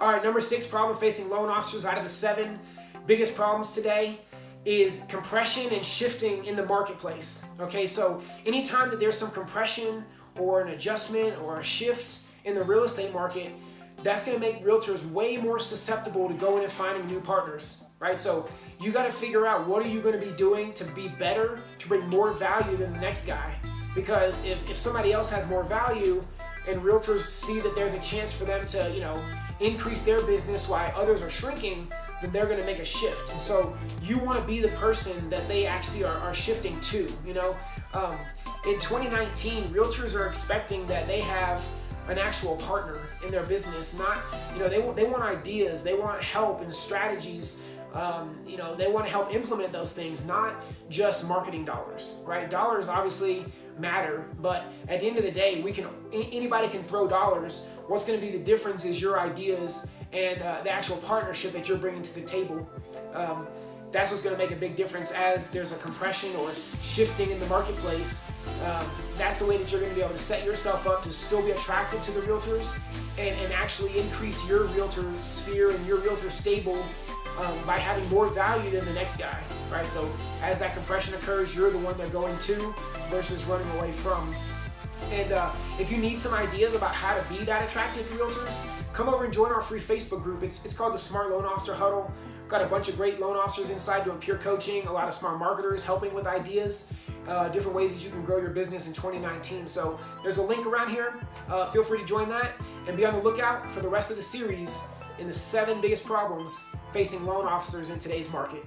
All right, number six problem facing loan officers out of the seven biggest problems today is compression and shifting in the marketplace. Okay, so anytime that there's some compression or an adjustment or a shift in the real estate market, that's going to make realtors way more susceptible to going and finding new partners, right? So you got to figure out what are you going to be doing to be better, to bring more value than the next guy. Because if, if somebody else has more value and realtors see that there's a chance for them to, you know, increase their business while others are shrinking, then they're to make a shift. And so you want to be the person that they actually are, are shifting to, you know. Um, in 2019, realtors are expecting that they have an actual partner in their business. Not, you know, they want, they want ideas, they want help and strategies. Um, you know, they want to help implement those things, not just marketing dollars, right? Dollars obviously matter, but at the end of the day, we can anybody can throw dollars. What's going to be the difference is your ideas and uh, the actual partnership that you're bringing to the table. Um, that's what's going to make a big difference as there's a compression or shifting in the marketplace. Um, that's the way that you're going to be able to set yourself up to still be attracted to the realtors and, and actually increase your realtor sphere and your realtor stable um, by having more value than the next guy, right? So as that compression occurs, you're the one they're going to versus running away from. And uh, if you need some ideas about how to be that attractive to realtors, come over and join our free Facebook group. It's, it's called the Smart Loan Officer Huddle. Got a bunch of great loan officers inside doing peer coaching, a lot of smart marketers helping with ideas, uh, different ways that you can grow your business in 2019. So there's a link around here. Uh, feel free to join that and be on the lookout for the rest of the series in the seven biggest problems facing loan officers in today's market.